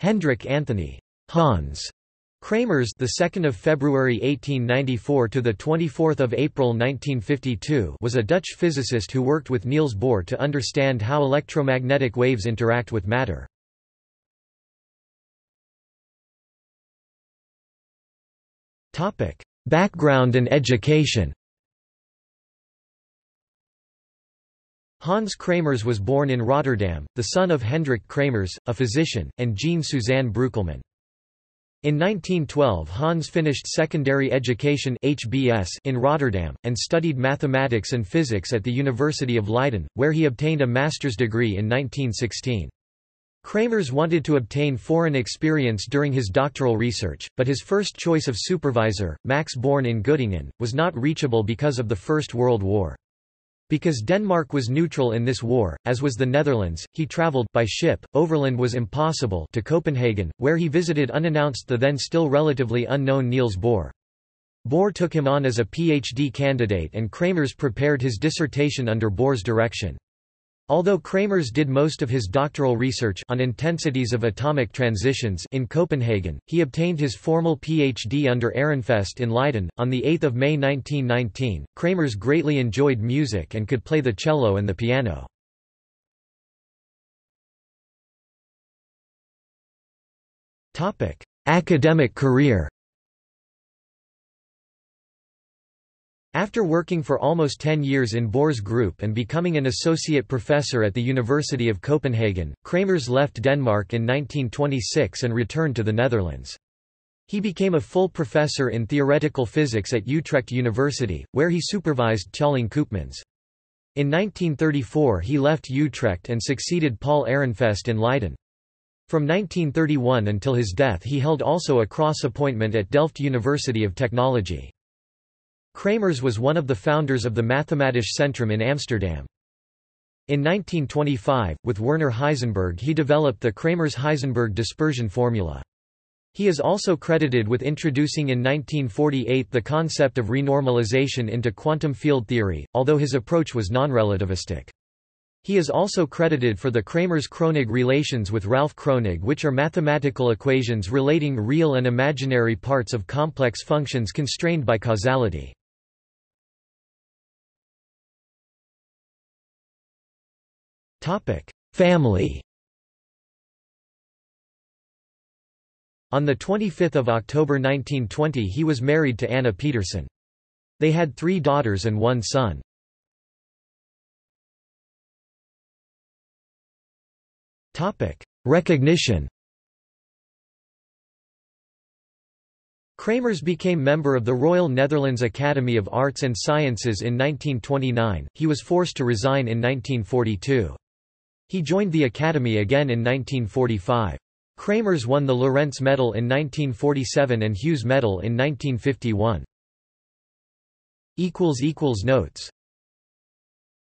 Hendrik Anthony Hans Kramers, the 2nd of February 1894 to the 24th of April 1952, was a Dutch physicist who worked with Niels Bohr to understand how electromagnetic waves interact with matter. Topic: Background and education. Hans Kramers was born in Rotterdam, the son of Hendrik Kramers, a physician, and Jean Suzanne Breukelman. In 1912 Hans finished secondary education HBS in Rotterdam, and studied mathematics and physics at the University of Leiden, where he obtained a master's degree in 1916. Kramers wanted to obtain foreign experience during his doctoral research, but his first choice of supervisor, Max Born in Göttingen, was not reachable because of the First World War. Because Denmark was neutral in this war, as was the Netherlands, he travelled by ship, overland was impossible to Copenhagen, where he visited unannounced the then still relatively unknown Niels Bohr. Bohr took him on as a PhD candidate and Kramers prepared his dissertation under Bohr's direction. Although Kramers did most of his doctoral research on intensities of atomic transitions in Copenhagen, he obtained his formal PhD under Ehrenfest in Leiden. On 8 May 1919, Kramers greatly enjoyed music and could play the cello and the piano. Academic career After working for almost 10 years in Bohr's group and becoming an associate professor at the University of Copenhagen, Kramers left Denmark in 1926 and returned to the Netherlands. He became a full professor in theoretical physics at Utrecht University, where he supervised Tjalling Koopmans. In 1934 he left Utrecht and succeeded Paul Ehrenfest in Leiden. From 1931 until his death he held also a cross appointment at Delft University of Technology. Kramers was one of the founders of the Mathematisch Centrum in Amsterdam. In 1925, with Werner Heisenberg he developed the Kramers-Heisenberg dispersion formula. He is also credited with introducing in 1948 the concept of renormalization into quantum field theory, although his approach was non-relativistic. He is also credited for the Kramers-Kronig relations with Ralph Kronig which are mathematical equations relating real and imaginary parts of complex functions constrained by causality. Family On 25 October 1920 he was married to Anna Petersen. They had three daughters and one son. Recognition Kramers became member of the Royal Netherlands Academy of Arts and Sciences in 1929, he was forced to resign in 1942. He joined the Academy again in 1945. Kramers won the Lorentz Medal in 1947 and Hughes Medal in 1951. Notes